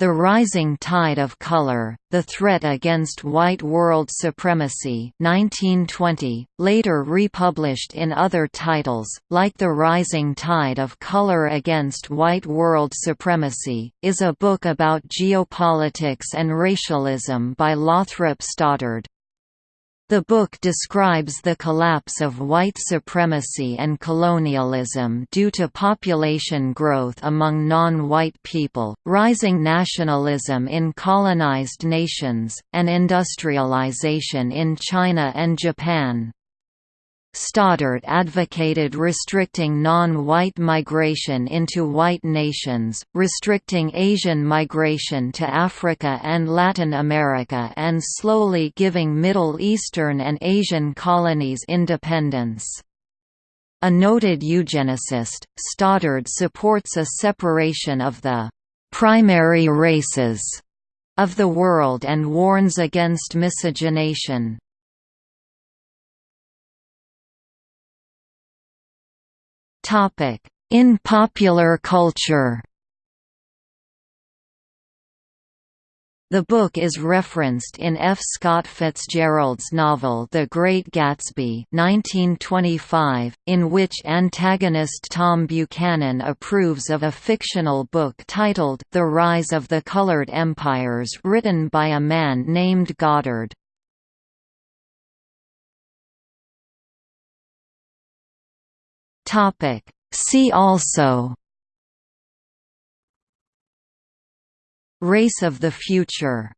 The Rising Tide of Color, The Threat Against White World Supremacy 1920, later republished in other titles, like The Rising Tide of Color Against White World Supremacy, is a book about geopolitics and racialism by Lothrop Stoddard. The book describes the collapse of white supremacy and colonialism due to population growth among non-white people, rising nationalism in colonized nations, and industrialization in China and Japan. Stoddard advocated restricting non-white migration into white nations, restricting Asian migration to Africa and Latin America and slowly giving Middle Eastern and Asian colonies independence. A noted eugenicist, Stoddard supports a separation of the «primary races» of the world and warns against miscegenation. In popular culture The book is referenced in F. Scott Fitzgerald's novel The Great Gatsby 1925, in which antagonist Tom Buchanan approves of a fictional book titled The Rise of the Colored Empires written by a man named Goddard. Topic. See also Race of the Future